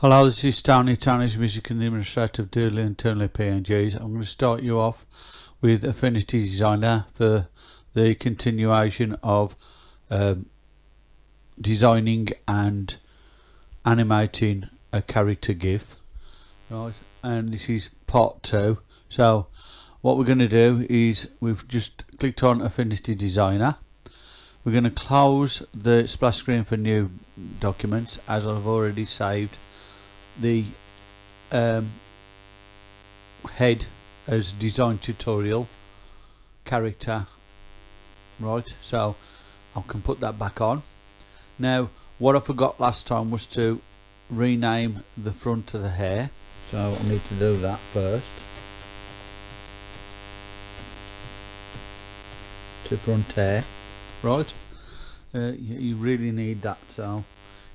Hello, this is Tony, Tony's Music and Administrator of Doodly and Toonly PNGs. I'm going to start you off with Affinity Designer for the continuation of um, designing and animating a character GIF. Right, and this is part two. So, what we're going to do is we've just clicked on Affinity Designer. We're going to close the splash screen for new documents as I've already saved the um, head as design tutorial character. Right so I can put that back on. Now what I forgot last time was to rename the front of the hair. So I need to do that first. To front hair. Right. Uh, you, you really need that so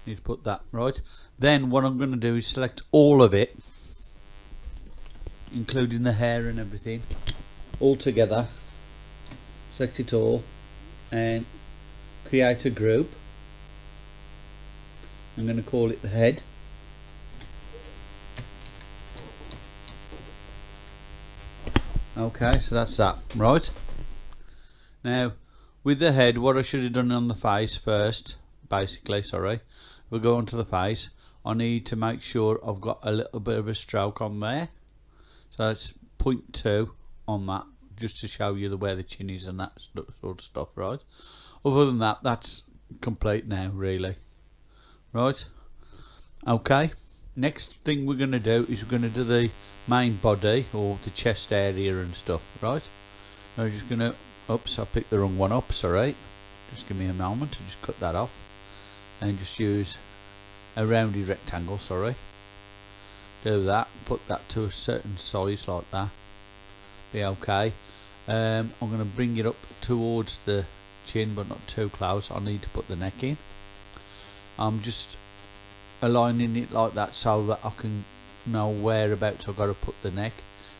need to put that right. Then what I'm going to do is select all of it including the hair and everything all together. Select it all and create a group. I'm going to call it the head. Okay so that's that. Right. Now with the head what I should have done on the face first basically sorry. We go onto the face. I need to make sure I've got a little bit of a stroke on there. So it's 0.2 on that just to show you the where the chin is and that sort of stuff right? Other than that that's complete now really. Right? Okay. Next thing we're going to do is we're going to do the main body or the chest area and stuff right? I'm just going to oops I picked the wrong one up sorry. Just give me a moment to just cut that off and just use a rounded rectangle sorry. Do that put that to a certain size like that. Be okay. Um, I'm going to bring it up towards the chin but not too close. I need to put the neck in. I'm just aligning it like that so that I can know whereabouts I've got to put the neck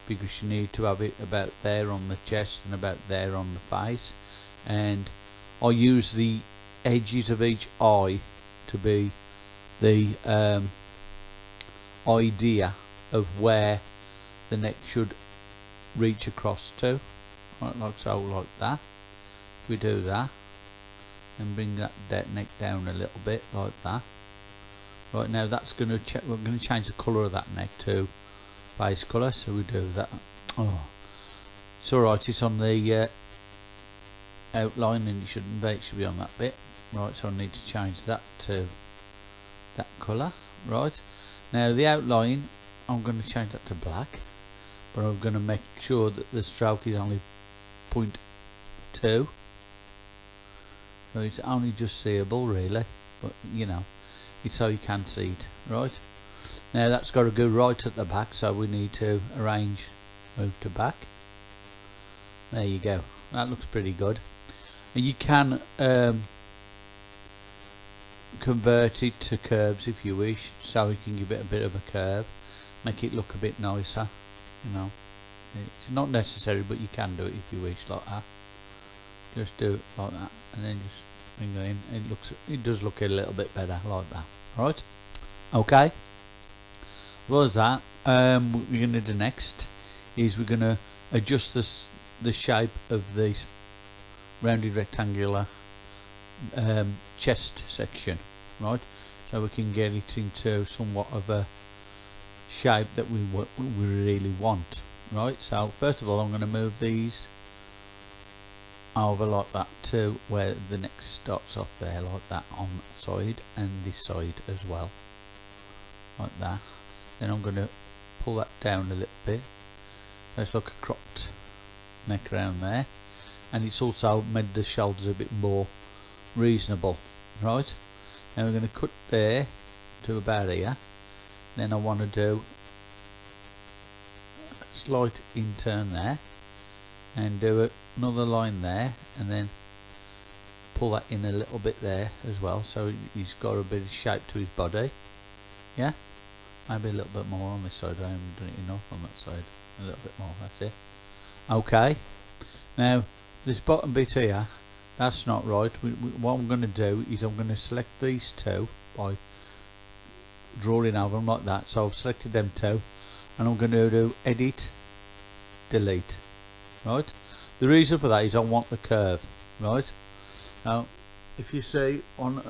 because you need to have it about there on the chest and about there on the face. And I use the edges of each eye to be the um, idea of where the neck should reach across to. Right like so like that. If we do that and bring that neck down a little bit like that. Right now that's going to check we're going to change the colour of that neck to base colour so we do that. Oh it's alright it's on the uh, outline and you shouldn't be it should be on that bit right so I need to change that to that colour right. Now the outline I'm going to change that to black but I'm going to make sure that the stroke is only 0.2 so it's only just seeable really but you know it's so you can see it right. Now that's got to go right at the back so we need to arrange move to back. There you go. That looks pretty good. And you can um, convert it to curves if you wish so you can give it a bit of a curve. Make it look a bit nicer you know. It's not necessary but you can do it if you wish like that. Just do it like that and then just bring it in. It looks it does look a little bit better like that. Right? Okay. Well as that. Um, we're going to do next is we're going to adjust this the shape of the rounded rectangular um, chest section right so we can get it into somewhat of a shape that we, we really want right? So first of all I'm going to move these over like that to where the neck starts off there like that on that side and this side as well like that. Then I'm going to pull that down a little bit. Let's look a cropped neck around there and it's also made the shoulders a bit more reasonable right now we're going to cut there to about here. Then I want to do a slight in-turn there and do another line there and then pull that in a little bit there as well. So he's got a bit of shape to his body. Yeah? Maybe a little bit more on this side. I haven't done it enough on that side. A little bit more that's it. Okay. Now this bottom bit here that's not right. We, we, what I'm going to do is I'm going to select these two by drawing over them like that. So I've selected them two and I'm going to do edit delete. Right? The reason for that is I want the curve. Right? Now if you see on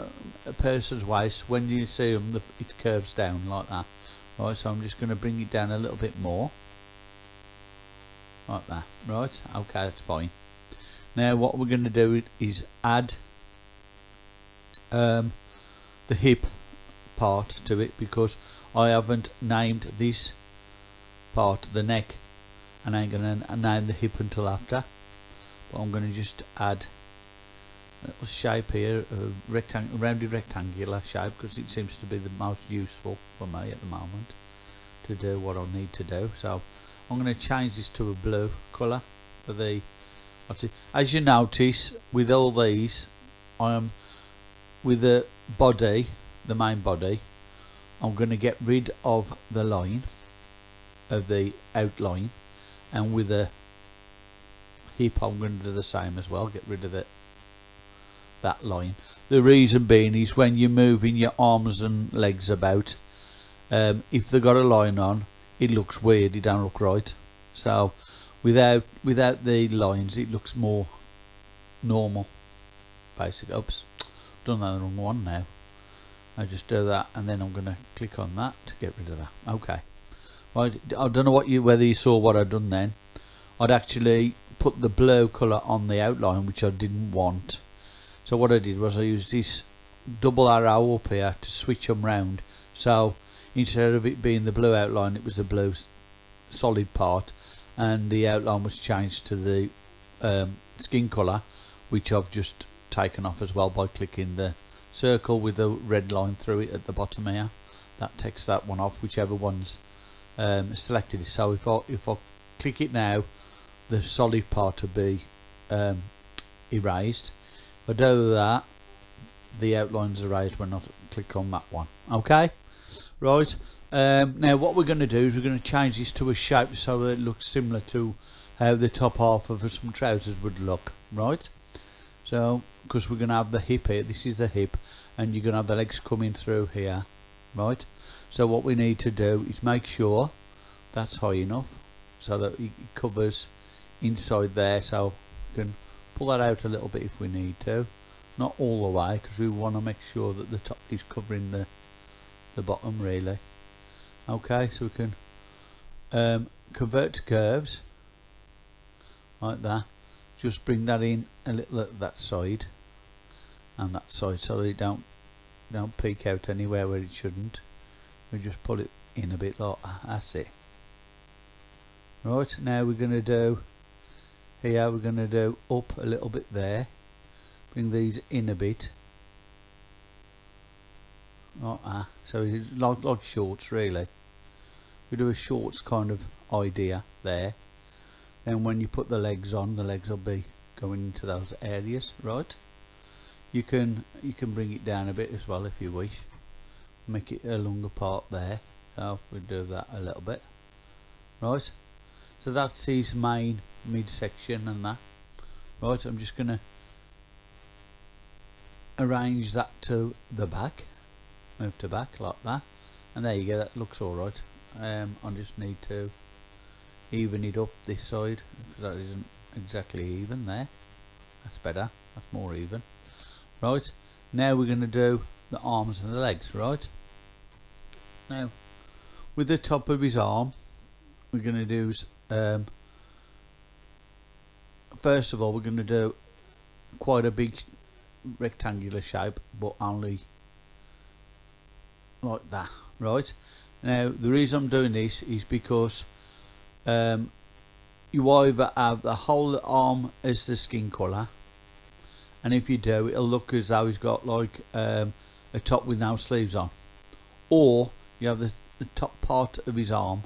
a person's waist when you see them it curves down like that. Right? So I'm just going to bring it down a little bit more. Like that. Right? Okay that's fine now what we're going to do is add um, the hip part to it because I haven't named this part the neck and I'm going to name the hip until after. But I'm going to just add a little shape here a rectangle, rounded rectangular shape because it seems to be the most useful for me at the moment to do what I need to do. So I'm going to change this to a blue colour for the as you notice with all these I am with the body the main body I'm going to get rid of the line of the outline and with the hip I'm going to do the same as well get rid of it that line. The reason being is when you're moving your arms and legs about um, if they've got a line on it looks weird it don't look right. So without without the lines it looks more normal basic. Oops done that the wrong one now. I just do that and then I'm gonna click on that to get rid of that. Okay. Right I don't know what you whether you saw what I'd done then. I'd actually put the blue colour on the outline which I didn't want. So what I did was I used this double arrow up here to switch them round. So instead of it being the blue outline it was the blue solid part and the outline was changed to the um, skin colour which I've just taken off as well by clicking the circle with the red line through it at the bottom here. That takes that one off whichever one's um, selected. So if I, if I click it now the solid part will be um, erased. If I do that the outlines erased when I click on that one. Okay? Right um, now what we're going to do is we're going to change this to a shape so it looks similar to how the top half of some trousers would look right? So because we're going to have the hip here this is the hip and you're going to have the legs coming through here right? So what we need to do is make sure that's high enough so that it covers inside there so we can pull that out a little bit if we need to. Not all the way because we want to make sure that the top is covering the the bottom really okay so we can um, convert to curves like that. Just bring that in a little at that side and that side so it don't don't peek out anywhere where it shouldn't. We just pull it in a bit like that that's it. Right now we're going to do here we're going to do up a little bit there. Bring these in a bit like that. So it's like, like shorts really. We do a shorts kind of idea there. Then when you put the legs on the legs will be going into those areas right? You can you can bring it down a bit as well if you wish. Make it a longer part there. So we'll do that a little bit. Right? So that's his main midsection and that. Right I'm just gonna arrange that to the back move to back like that. And there you go that looks alright um, I just need to even it up this side because that isn't exactly even there. That's better that's more even. Right now we're going to do the arms and the legs right? Now with the top of his arm we're going to do um, first of all we're going to do quite a big rectangular shape but only like that right? Now the reason I'm doing this is because um, you either have the whole arm as the skin colour and if you do it'll look as though he's got like um, a top with no sleeves on. Or you have the, the top part of his arm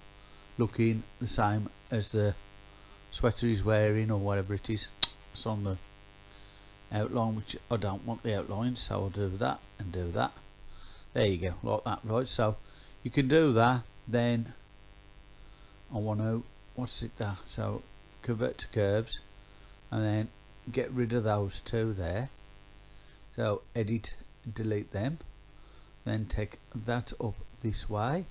looking the same as the sweater he's wearing or whatever it is. It's on the outline which I don't want the outline so I'll do that and do that there you go like that right so you can do that then I want to what's it that so convert to curves and then get rid of those two there. So edit delete them then take that up this way.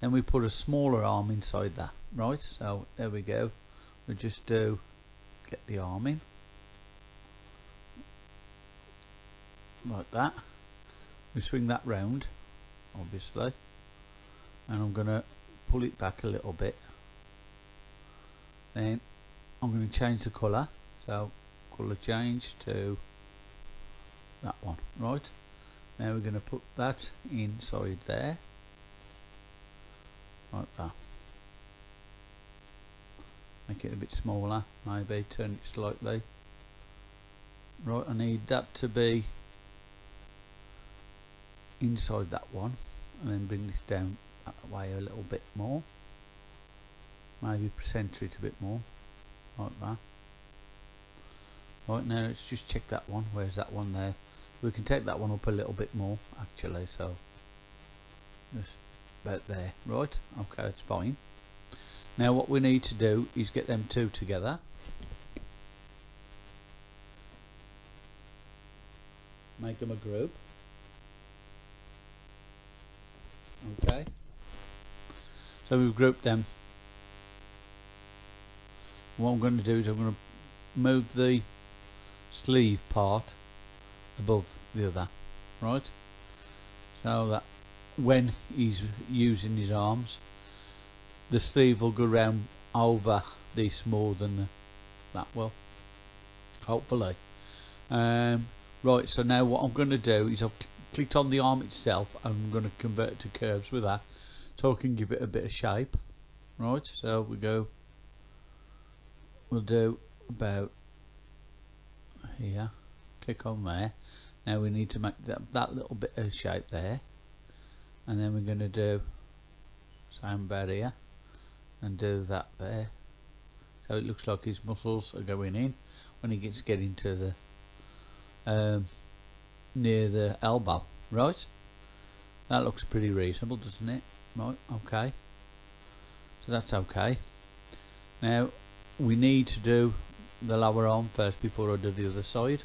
Then we put a smaller arm inside that right so there we go. We just do get the arm in. Like that we swing that round obviously. And I'm gonna pull it back a little bit. Then I'm going to change the colour. So colour change to that one right? Now we're going to put that inside there. Like that. Make it a bit smaller maybe. Turn it slightly. Right I need that to be inside that one and then bring this down that way a little bit more. Maybe center it a bit more like that. Right now let's just check that one. Where's that one there? We can take that one up a little bit more actually so just about there. Right okay that's fine. Now what we need to do is get them two together. Make them a group okay. So we've grouped them. What I'm going to do is I'm going to move the sleeve part above the other right? So that when he's using his arms the sleeve will go round over this more than that. Will hopefully. Um, right so now what I'm going to do is I've clicked on the arm itself I'm going to convert to curves with that. So I can give it a bit of shape. Right so we go we'll do about here. Click on there. Now we need to make that, that little bit of shape there. And then we're going to do same here and do that there. So it looks like his muscles are going in when he gets getting to the um, near the elbow. Right? That looks pretty reasonable doesn't it? Right okay. So that's okay. Now we need to do the lower arm first before I do the other side.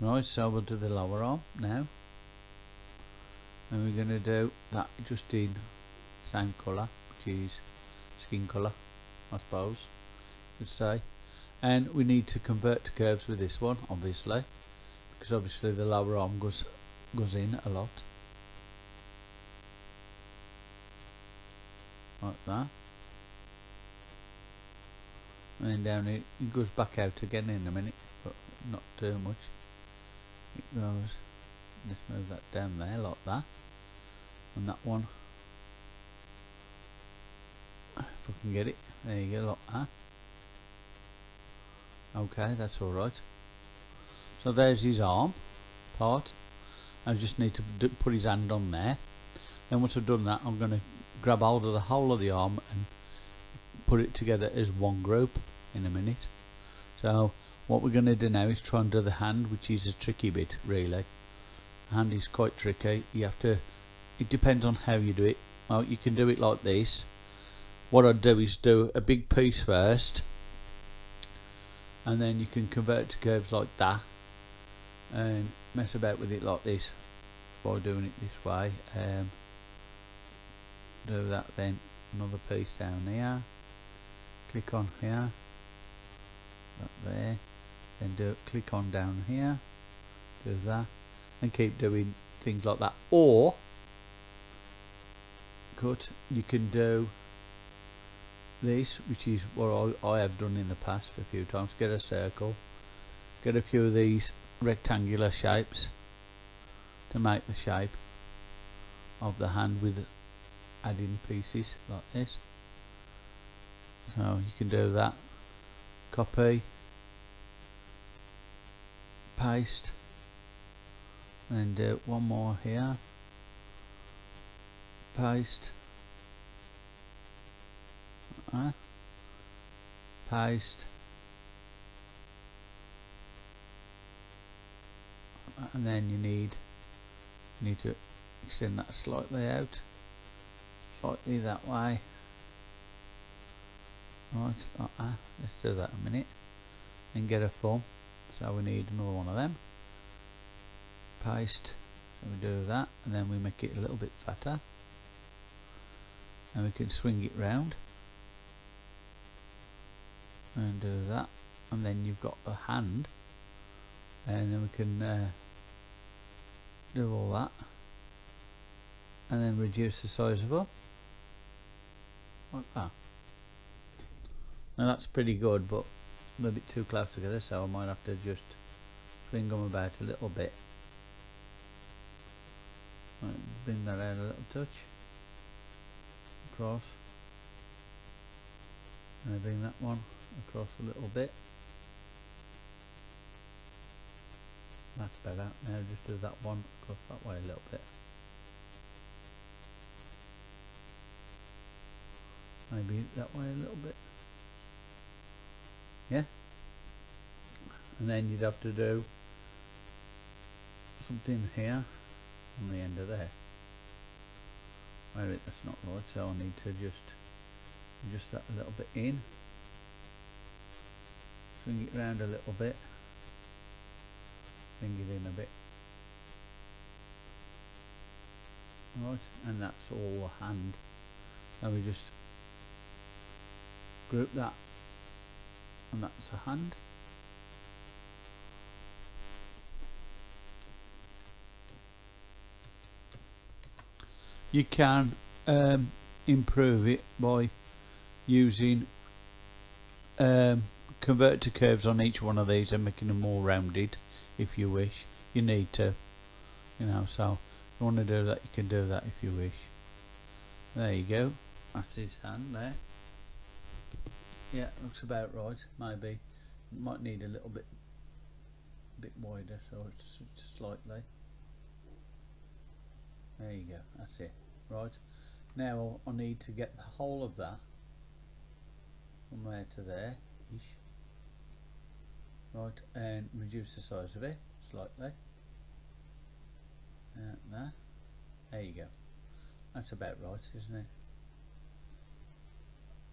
Right so we'll do the lower arm now. And we're going to do that just in same colour which is skin colour I suppose you'd say. And we need to convert to curves with this one obviously because obviously the lower arm goes goes in a lot. Like that. And then down it, it goes back out again in a minute but not too much. It goes let's move that down there like that. And that one. If I can get it there you go like that. Okay that's alright so there's his arm part. I just need to put his hand on there. Then once I've done that I'm going to grab hold of the whole of the arm and put it together as one group in a minute. So what we're going to do now is try and do the hand which is a tricky bit really. Hand is quite tricky. You have to it depends on how you do it. Well you can do it like this. What I'd do is do a big piece first and then you can convert to curves like that and mess about with it like this by doing it this way. Um, do that then. Another piece down here. Click on here. That there. Then do click on down here. Do that. And keep doing things like that. Or cut you can do this which is what I, I have done in the past a few times. Get a circle. Get a few of these rectangular shapes to make the shape of the hand with adding pieces like this. So you can do that. Copy paste and do one more here. Paste uh, paste and then you need you need to extend that slightly out slightly that way. Right like that. let's do that a minute and get a form so we need another one of them. Paste so we do that and then we make it a little bit fatter. And we can swing it round and do that. And then you've got a hand and then we can uh, do all that and then reduce the size of them like that. Now that's pretty good but they're a bit too close together so I might have to just swing them about a little bit. Bring that out a little touch. Across. And bring that one across a little bit that's better. Now just do that one across that way a little bit. Maybe that way a little bit. Yeah. And then you'd have to do something here on the end of there. Wait that's not right so I need to just adjust that a little bit in. Swing it around a little bit it in a bit. Right and that's all the hand. Now we just group that and that's a hand. You can um, improve it by using um, convert to curves on each one of these and making them more rounded if you wish. You need to you know so you want to do that you can do that if you wish. There you go. That's his hand there. Yeah looks about right maybe. Might need a little bit bit wider so it's just slightly. There you go that's it right. Now I need to get the whole of that from there to there ish right and reduce the size of it slightly. And there. There you go. That's about right isn't it?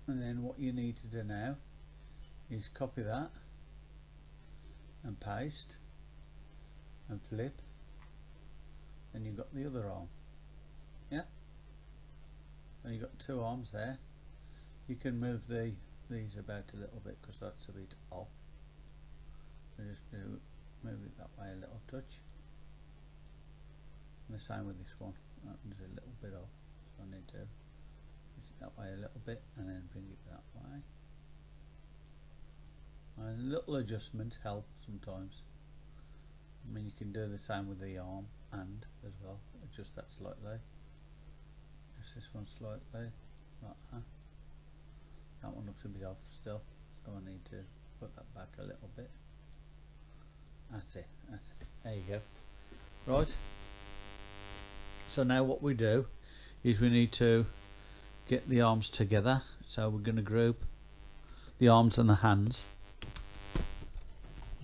And then what you need to do now is copy that and paste and flip. And you've got the other arm. Yeah. And you've got two arms there. You can move the these about a little bit because that's a bit off so just do move it that way a little touch. And the same with this one. That a little bit off so I need to push it that way a little bit and then bring it that way. And little adjustments help sometimes. I mean you can do the same with the arm and as well. Adjust that slightly. Just this one slightly like that. That one looks a bit off still so I need to put that back a little bit that's it that's it there you go. Right. So now what we do is we need to get the arms together. So we're going to group the arms and the hands.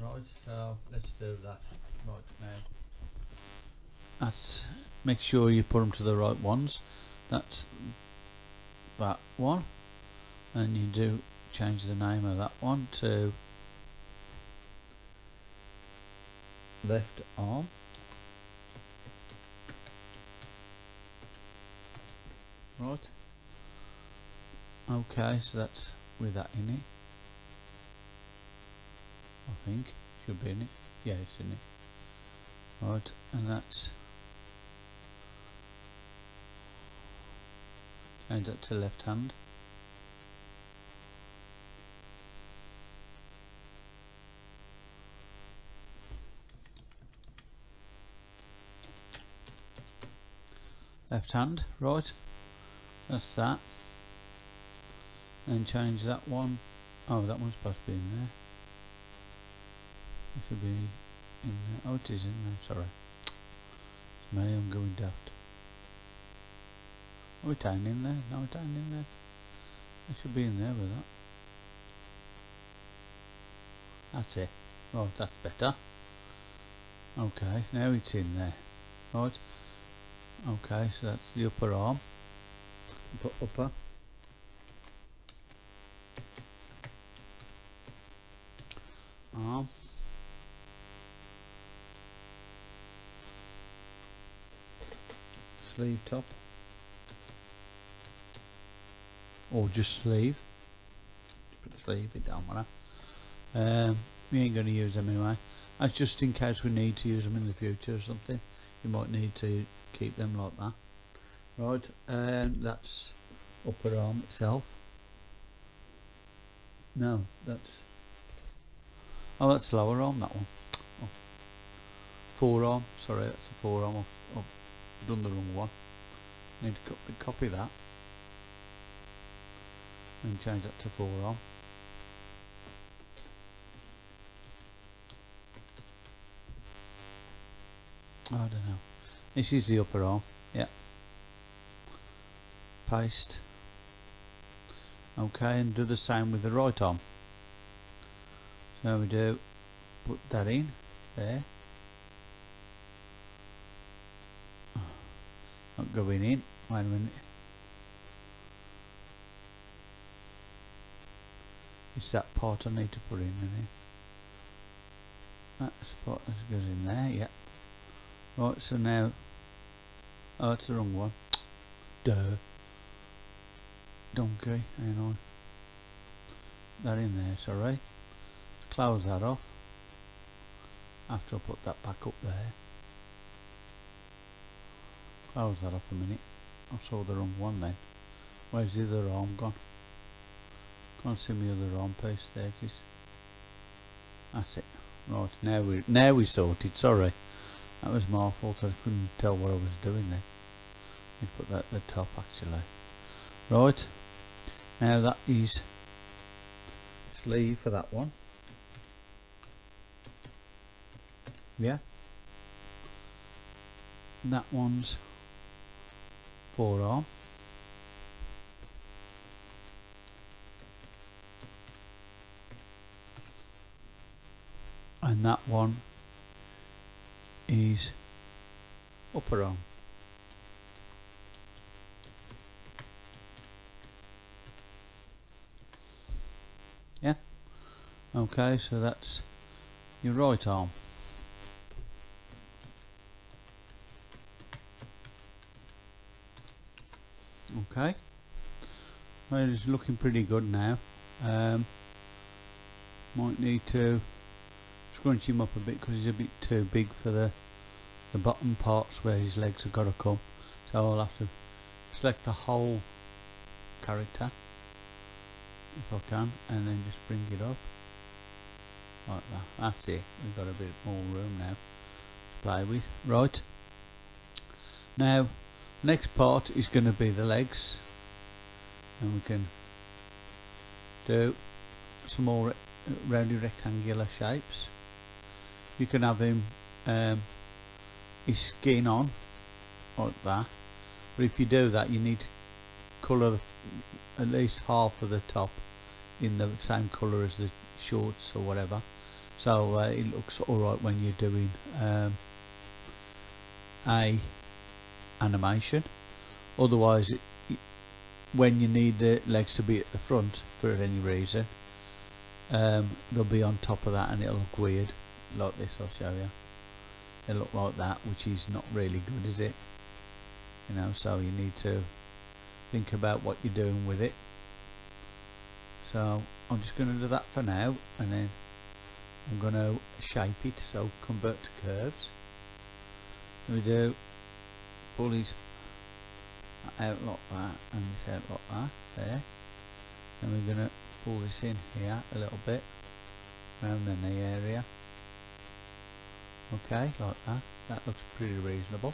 Right so let's do that right now. That's make sure you put them to the right ones. That's that one. And you do change the name of that one to left arm. Right. Okay so that's with that in it. I think. Should be in it. Yeah it's in it. Right and that's change that to left hand left hand right that's that and change that one oh that one's supposed to be in there it should be in there oh it is in there sorry it's me I'm going daft are we tying in there? No, we're tying in there. It should be in there with that. That's it. Right, that's better. Okay, now it's in there. Right. Okay, so that's the upper arm. Put upper. Arm. sleeve top or just sleeve put the sleeve it down matter um, we ain't going to use them anyway that's just in case we need to use them in the future or something you might need to keep them like that. Right and um, that's upper arm itself. No that's oh that's lower arm that one. Oh. forearm sorry that's a forearm. I've, I've done the wrong one. Need to copy, copy that. And change that to forearm. I don't know this is the upper arm yeah. Paste. Okay and do the same with the right arm. So we do put that in there. Not going in. Wait a minute. It's that part I need to put in, in that spot that goes in there yeah right so now oh it's the wrong one. Duh. Donkey hang on. That in there sorry. Close that off. After I put that back up there. Close that off a minute. I saw the wrong one then. Where's the other arm gone? Can't see my other arm piece. There it is. That's it. Right now we now we sorted sorry that was my fault I couldn't tell what I was doing then me put that at the top actually. Right. Now that is sleeve for that one. Yeah. That one's forearm and that one is upper arm yeah? Okay so that's your right arm. Okay. Well it's looking pretty good now. Um, might need to scrunch him up a bit because he's a bit too big for the the bottom parts where his legs have got to come. So I'll have to select the whole character if I can and then just bring it up. Like that. That's it. We've got a bit more room now to play with. Right. Now next part is going to be the legs. And we can do some more rounded rectangular shapes you can have him um, his skin on like that. But if you do that you need to colour at least half of the top in the same colour as the shorts or whatever. So uh, it looks alright when you're doing um, a animation. Otherwise it, when you need the legs to be at the front for any reason um, they'll be on top of that and it'll look weird like this I'll show you they look like that which is not really good is it? You know so you need to think about what you're doing with it. So I'm just going to do that for now and then I'm going to shape it so convert to curves. We do pull these out like that and this out like that there. And we're going to pull this in here a little bit around the knee area okay like that. That looks pretty reasonable.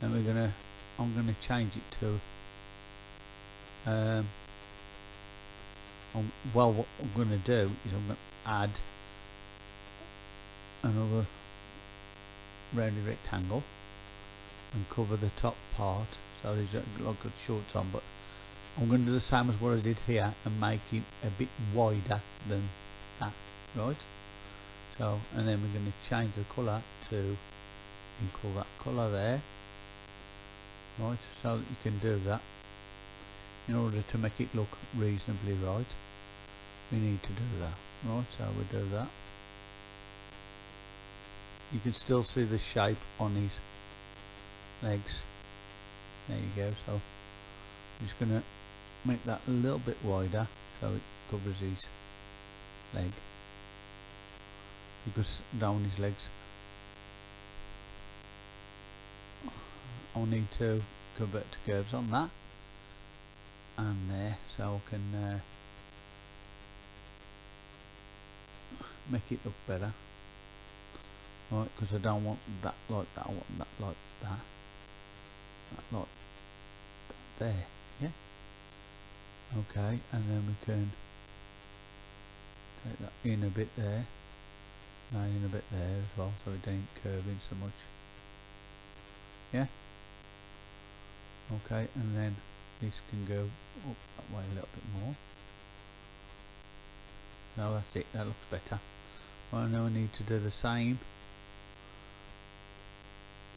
Then we're gonna I'm gonna change it to um, I'm, well what I'm gonna do is I'm gonna add another rounded rectangle and cover the top part. So there's a like a shorts on but I'm going to do the same as what I did here and make it a bit wider than that right so and then we're going to change the colour to equal that colour there. Right so that you can do that. In order to make it look reasonably right we need to do that. Right so we do that. You can still see the shape on his legs. There you go so I'm just gonna make that a little bit wider so it covers his leg because down his legs. I'll need to convert to curves on that. And there so I can uh, make it look better. Right because I don't want that like that I want that like that. That like that there yeah. Okay and then we can take that in a bit there in a bit there as well so it ain't curving so much. Yeah? Okay and then this can go up that way a little bit more. Now that's it that looks better. Well now I need to do the same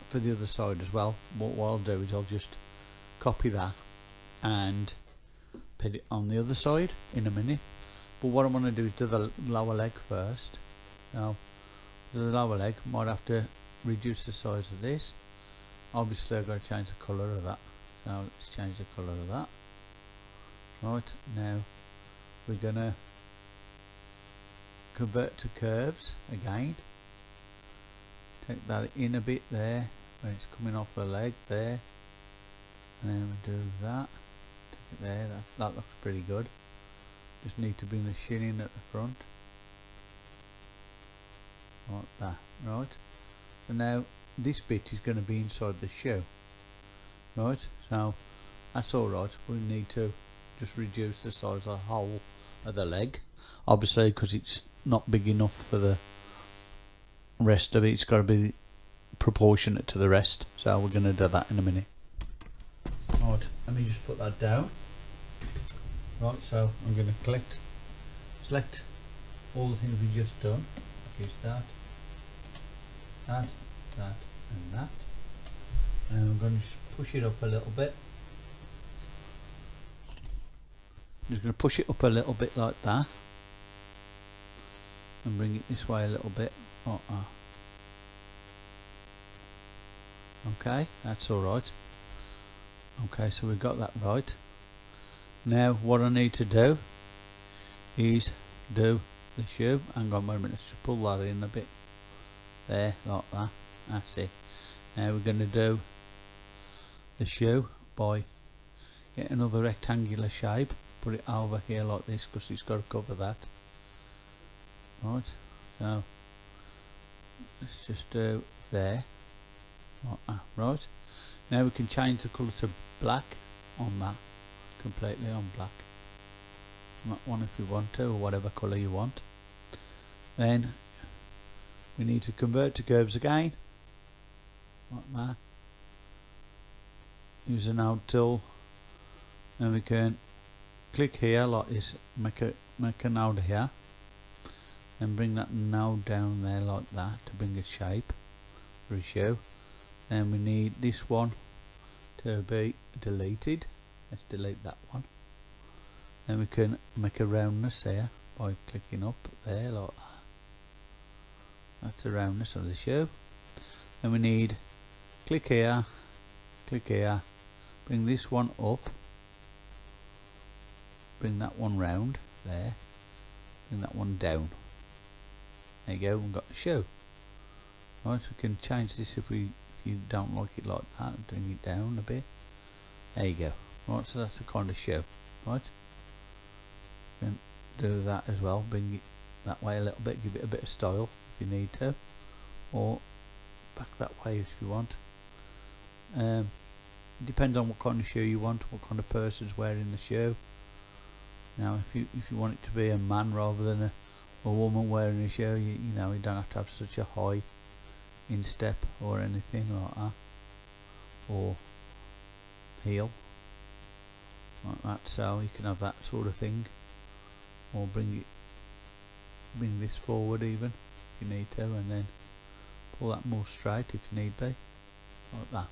for the other side as well. What, what I'll do is I'll just copy that and put it on the other side in a minute. But what I want to do is do the lower leg first now the lower leg might have to reduce the size of this. Obviously I've got to change the colour of that. Now let's change the colour of that. Right now we're gonna convert to curves again. Take that in a bit there when it's coming off the leg there. And then we do that. Take it there that, that looks pretty good. Just need to bring the shin in at the front like that right? And now this bit is going to be inside the shoe right? So that's alright we need to just reduce the size of the hole of the leg obviously because it's not big enough for the rest of it. It's got to be proportionate to the rest. So we're going to do that in a minute. Right let me just put that down. Right so I'm going to collect select all the things we just done use that that that and that. And I'm going to push it up a little bit. I'm just going to push it up a little bit like that. And bring it this way a little bit uh -uh. okay that's alright okay so we've got that right. Now what I need to do is do the shoe hang on a minute let's pull that in a bit. There like that. That's it. Now we're going to do the shoe by get another rectangular shape. Put it over here like this because it's got to cover that. Right. So let's just do there. Like that. right. Now we can change the colour to black on that. Completely on black that one if you want to or whatever colour you want. Then we need to convert to curves again. Like that. Use a node tool. And we can click here like this make a make a node here. And bring that node down there like that to bring a shape shoe then we need this one to be deleted. Let's delete that one then we can make a roundness here by clicking up there like that. That's the roundness of the shoe. Then we need click here click here. Bring this one up. Bring that one round there. Bring that one down. There you go we've got the shoe. Right we can change this if we if you don't like it like that bring it down a bit. There you go. Right so that's the kind of shoe. Right and do that as well bring it that way a little bit give it a bit of style if you need to or back that way if you want. Um, depends on what kind of shoe you want what kind of person's wearing the shoe. Now if you if you want it to be a man rather than a, a woman wearing a shoe you, you know you don't have to have such a high instep or anything like that or heel like that. So you can have that sort of thing or bring it bring this forward even if you need to and then pull that more straight if you need be like that.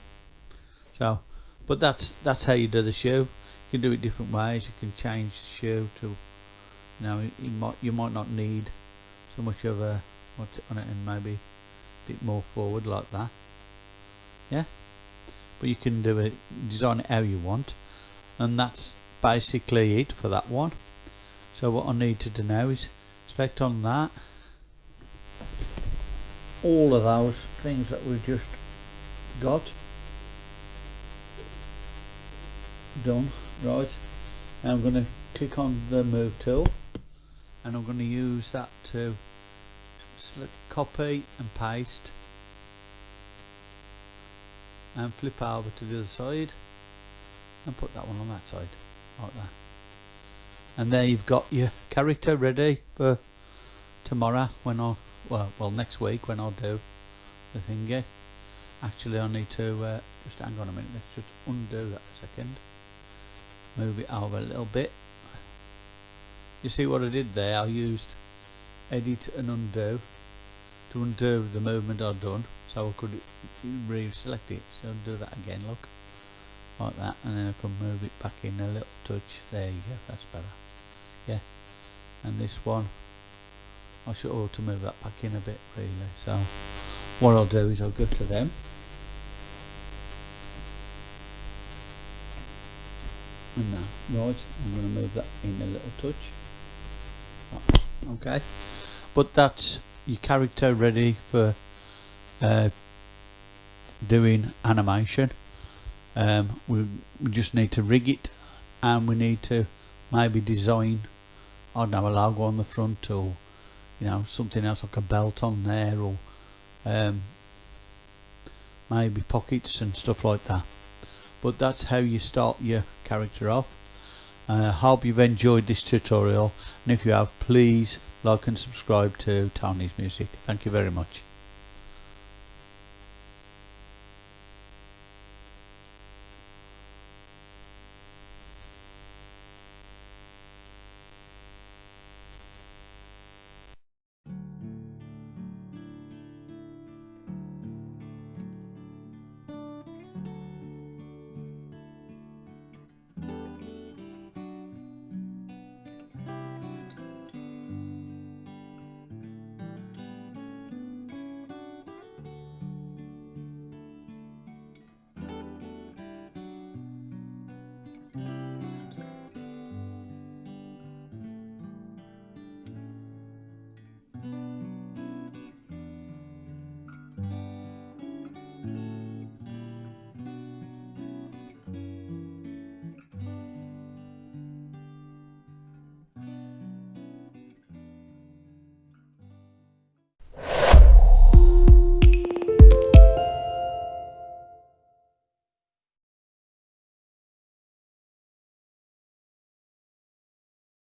So but that's that's how you do the shoe. You can do it different ways. You can change the shoe to you know you might you might not need so much of a what's on it and maybe a bit more forward like that. Yeah? But you can do it design it how you want. And that's basically it for that one so what I need to do now is select on that all of those things that we've just got. Done. Right. Now I'm going to click on the move tool and I'm going to use that to select copy and paste and flip over to the other side and put that one on that side like that and there you've got your character ready for tomorrow when I well well next week when I'll do the thingy. Actually I need to uh, just hang on a minute let's just undo that a second. Move it over a little bit. You see what I did there? I used edit and undo to undo the movement I've done so I could re-select it. So I'll do that again look like that and then I can move it back in a little touch. There you go that's better. Yeah and this one I should ought to move that back in a bit really. So what I'll do is I'll go to them. And that right I'm going to move that in a little touch. Okay but that's your character ready for uh, doing animation um, we, just need to rig it and we need to maybe design I don't know a logo on the front or you know something else like a belt on there or um, maybe pockets and stuff like that. But that's how you start your character off. I uh, hope you've enjoyed this tutorial and if you have please like and subscribe to Tony's Music. Thank you very much